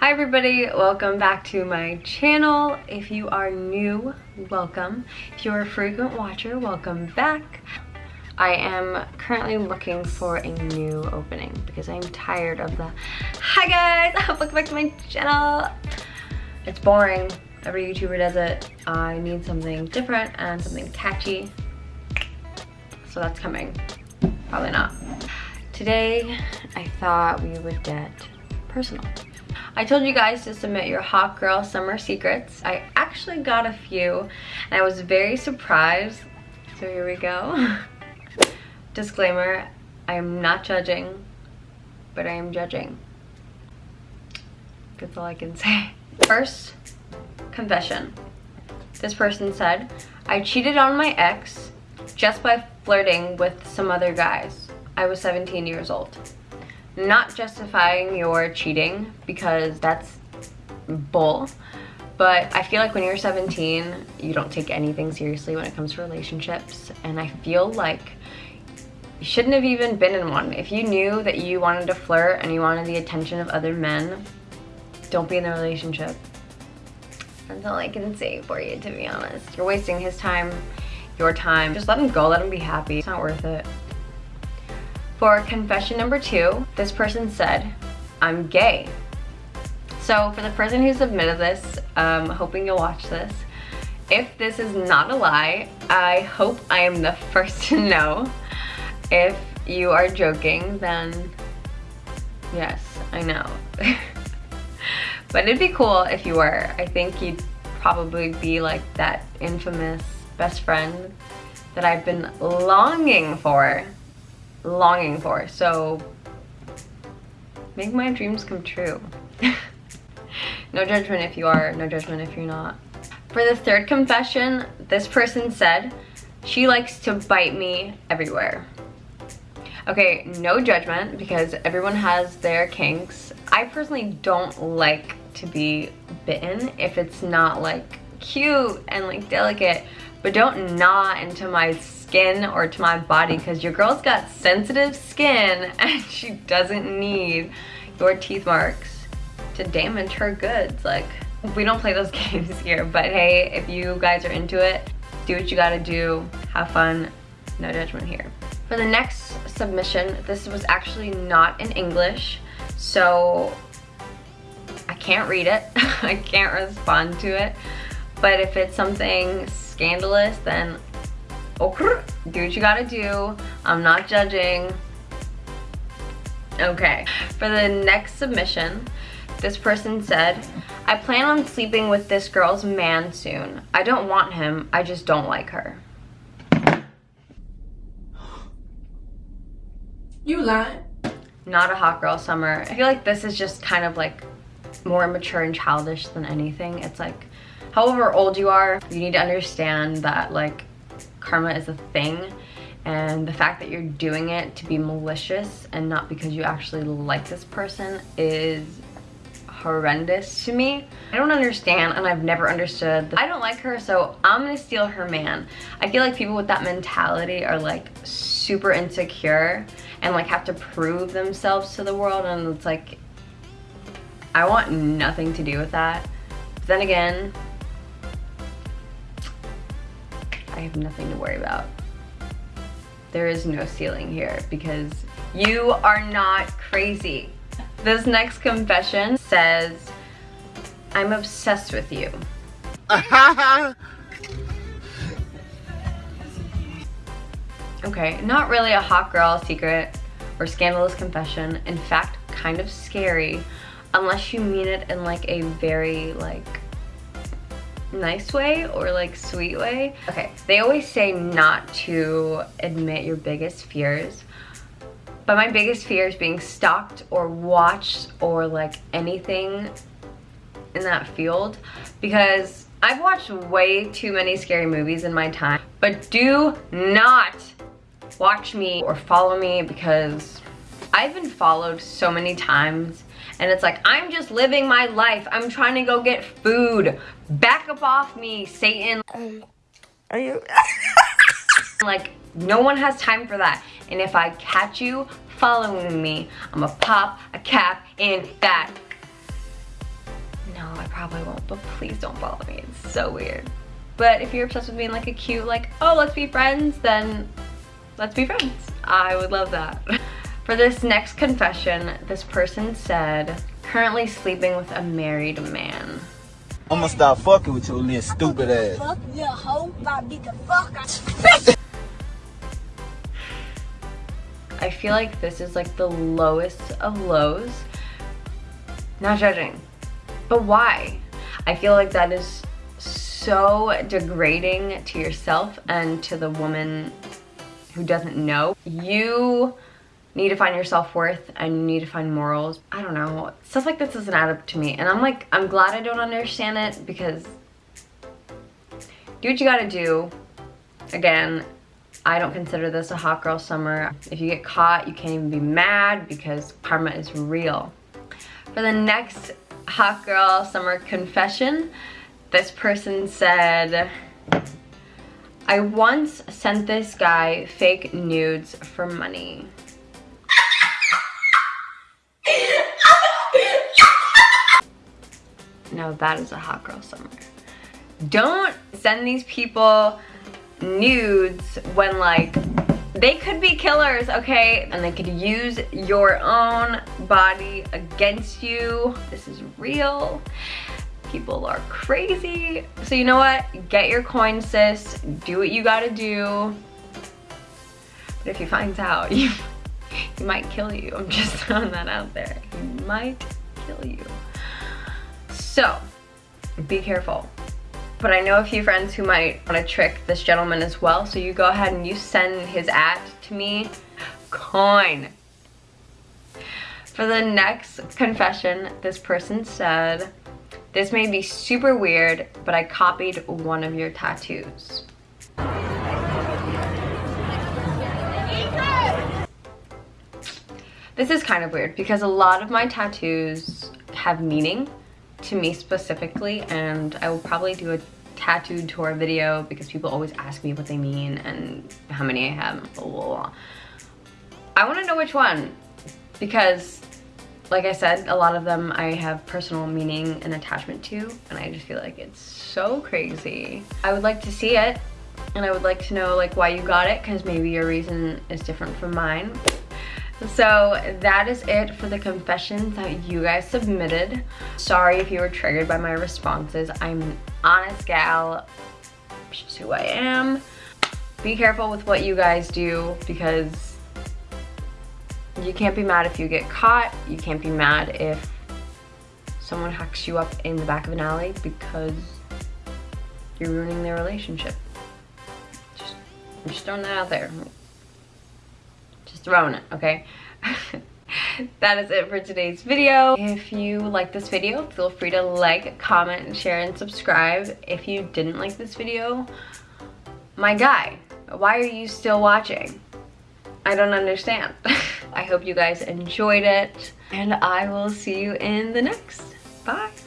Hi everybody, welcome back to my channel. If you are new, welcome. If you're a frequent watcher, welcome back. I am currently looking for a new opening because I'm tired of the Hi guys, welcome back to my channel. It's boring. Every YouTuber does it. I need something different and something catchy. So that's coming. Probably not. Today, I thought we would get personal. I told you guys to submit your hot girl summer secrets. I actually got a few and I was very surprised. So here we go. Disclaimer, I am not judging, but I am judging. That's all I can say. First, confession. This person said, I cheated on my ex just by flirting with some other guys. I was 17 years old not justifying your cheating because that's bull but I feel like when you're 17 you don't take anything seriously when it comes to relationships and I feel like you shouldn't have even been in one. If you knew that you wanted to flirt and you wanted the attention of other men don't be in the relationship. That's all I can say for you to be honest. You're wasting his time your time. Just let him go let him be happy. It's not worth it for confession number two, this person said, I'm gay. So for the person who submitted this, um, hoping you'll watch this, if this is not a lie, I hope I am the first to know. If you are joking, then yes, I know. but it'd be cool if you were. I think you'd probably be like that infamous best friend that I've been longing for longing for. So make my dreams come true. no judgment if you are, no judgment if you're not. For the third confession, this person said, she likes to bite me everywhere. Okay, no judgment because everyone has their kinks. I personally don't like to be bitten if it's not like cute and like delicate, but don't gnaw into my skin or to my body because your girl's got sensitive skin and she doesn't need your teeth marks to damage her goods. Like, we don't play those games here, but hey, if you guys are into it, do what you gotta do, have fun, no judgment here. For the next submission, this was actually not in English, so I can't read it. I can't respond to it. But if it's something scandalous, then oh, okay, do what you gotta do. I'm not judging. Okay, for the next submission, this person said, I plan on sleeping with this girl's man soon. I don't want him, I just don't like her. You lying? Not a hot girl summer. I feel like this is just kind of like more mature and childish than anything. It's like, however old you are, you need to understand that like karma is a thing and the fact that you're doing it to be malicious and not because you actually like this person is horrendous to me. I don't understand and I've never understood. I don't like her so I'm gonna steal her man. I feel like people with that mentality are like super insecure and like have to prove themselves to the world and it's like I want nothing to do with that. But then again, I have nothing to worry about. There is no ceiling here because you are not crazy. This next confession says, I'm obsessed with you. okay, not really a hot girl secret or scandalous confession. In fact, kind of scary unless you mean it in like a very like nice way or like sweet way. Okay, they always say not to admit your biggest fears, but my biggest fear is being stalked or watched or like anything in that field because I've watched way too many scary movies in my time, but do not watch me or follow me because I've been followed so many times and it's like, I'm just living my life. I'm trying to go get food. Back up off me, Satan. Um, are you? like, no one has time for that. And if I catch you following me, I'm gonna pop a cap in that. No, I probably won't, but please don't follow me. It's so weird. But if you're obsessed with being like a cute, like, oh, let's be friends, then let's be friends. I would love that. For this next confession, this person said, currently sleeping with a married man. I'm gonna stop fucking with your little stupid ass. Fuck your hoe, I beat the fuck out. I feel like this is like the lowest of lows. Not judging, but why? I feel like that is so degrading to yourself and to the woman who doesn't know. You need to find your self-worth and you need to find morals. I don't know. Stuff like this doesn't add up to me. And I'm like, I'm glad I don't understand it because do what you gotta do. Again, I don't consider this a hot girl summer. If you get caught, you can't even be mad because karma is real. For the next hot girl summer confession, this person said, I once sent this guy fake nudes for money. Now that is a hot girl summer. Don't send these people nudes when like they could be killers, okay? And they could use your own body against you. This is real people are crazy. So you know what? Get your coin, sis. Do what you gotta do. But if he finds out, you, he might kill you. I'm just throwing that out there. He might kill you. So, be careful. But I know a few friends who might want to trick this gentleman as well. So you go ahead and you send his at to me. Coin. For the next confession, this person said, this may be super weird, but I copied one of your tattoos. This is kind of weird because a lot of my tattoos have meaning to me specifically and I will probably do a tattooed tour video because people always ask me what they mean and how many I have. Blah, blah, blah. I want to know which one because like I said, a lot of them I have personal meaning and attachment to, and I just feel like it's so crazy. I would like to see it, and I would like to know like why you got it, because maybe your reason is different from mine. So that is it for the confessions that you guys submitted. Sorry if you were triggered by my responses. I'm an honest gal, which is who I am. Be careful with what you guys do because you can't be mad if you get caught. You can't be mad if someone hacks you up in the back of an alley because you're ruining their relationship. Just, I'm just throwing that out there. Just throwing it, okay? that is it for today's video. If you like this video, feel free to like, comment, share, and subscribe. If you didn't like this video, my guy, why are you still watching? I don't understand. I hope you guys enjoyed it and I will see you in the next. Bye.